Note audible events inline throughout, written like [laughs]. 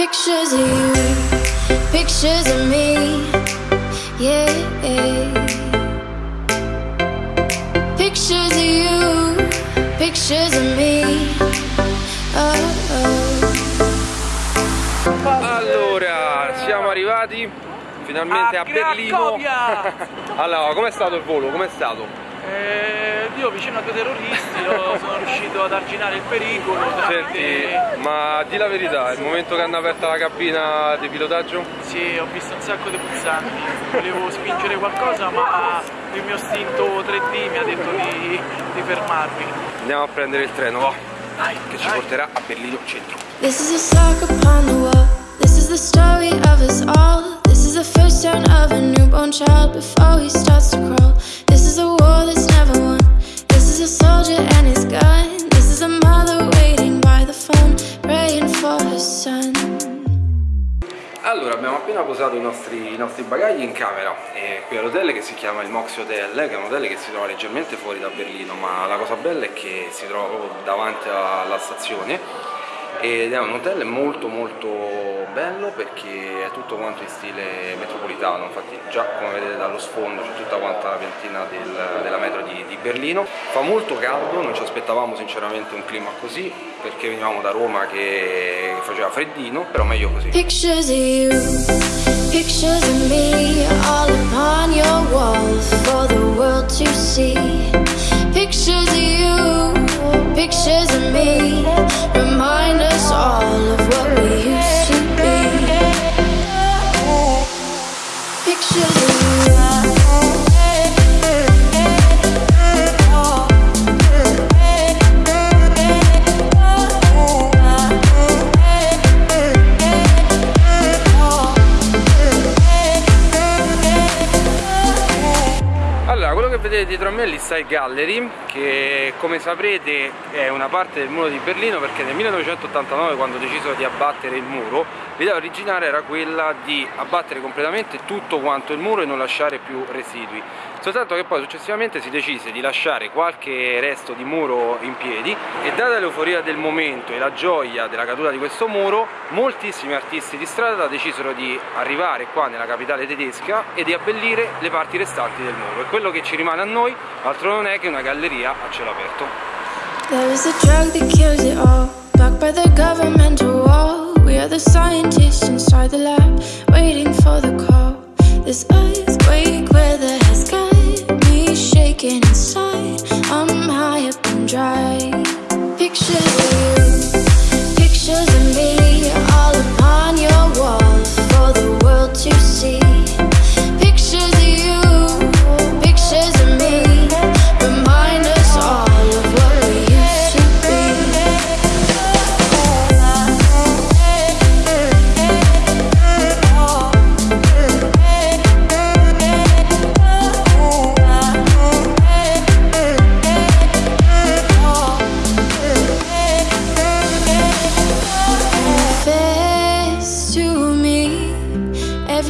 Pictures of you, pictures of me, yeah. Pictures of you, pictures of me. Oh, oh. Allora, siamo arrivati finalmente a, A Berlino. [laughs] Allora, com'è stato il volo? Com'è stato? Eh, io vicino a due terroristi io [laughs] sono riuscito ad arginare il pericolo Senti, tramite... ma di la verità, il momento che hanno aperto la cabina di pilotaggio? Sì, ho visto un sacco di pulsanti, volevo spingere qualcosa ma il mio istinto 3D mi ha detto di, di fermarmi. Andiamo a prendere il treno, va, che ci porterà a Berlino centro. This is a sock upon the wall. This is the story of us all. This is the first turn of a newborn child before he starts Allora, abbiamo appena posato i nostri, i nostri bagagli in camera. Eh, qui all'hotel che si chiama il Mox Hotel, che è un hotel che si trova leggermente fuori da Berlino, ma la cosa bella è che si trova proprio davanti alla stazione ed è un hotel molto molto bello perché è tutto quanto in stile metropolitano, infatti già come vedete dallo sfondo c'è tutta quanta la piantina del- della metro di, di Berlino. Fa molto caldo, non ci aspettavamo sinceramente un clima così perché venivamo da Roma che faceva freddino, però meglio così. Pictures of you, pictures of me, all upon your walls for the world to see. Pictures of you, pictures of me, vedete dietro a me l'Eastside Gallery, che come saprete è una parte del muro di Berlino perché nel 1989 quando decisero di abbattere il muro, l'idea originale era quella di abbattere completamente tutto quanto il muro e non lasciare più residui. Soltanto che poi successivamente si decise di lasciare qualche resto di muro in piedi e data l'euforia del momento e la gioia della caduta di questo muro, moltissimi artisti di strada decisero di arrivare qua nella capitale tedesca e di abbellire le parti restanti del muro. E quello che ci rimane a noi altro non è che una galleria a cielo aperto. There is a drug that kills it all, backed by the governmental wall. We are the scientists inside the lab, waiting for the call. This earthquake weather has got me shaking inside. I'm high up and dry. Pictures of you, pictures of me,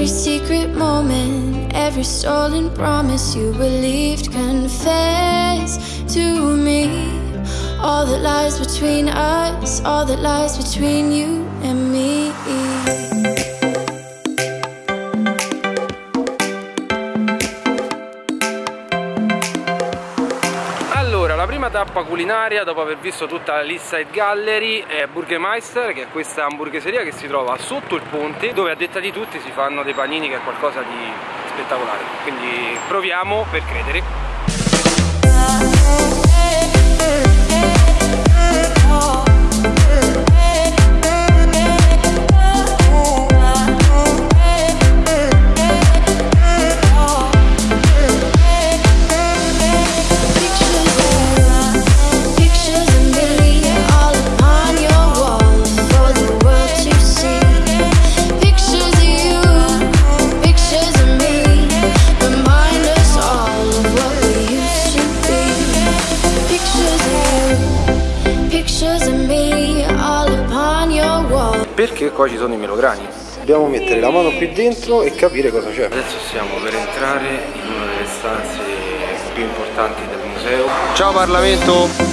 every secret moment, every stolen promise you believed. Confess to me all that lies between us, all that lies between you and me. Tappa culinaria dopo aver visto tutta la Eastside Gallery è Burgermeister, che è questa hamburgueseria che si trova sotto il ponte, dove a detta di tutti si fanno dei panini che è qualcosa di spettacolare. Quindi proviamo per credere. Perché qua ci sono i melograni? Dobbiamo mettere la mano qui dentro e capire cosa c'è. Adesso stiamo per entrare in una delle stanze più importanti del museo. Ciao Parlamento!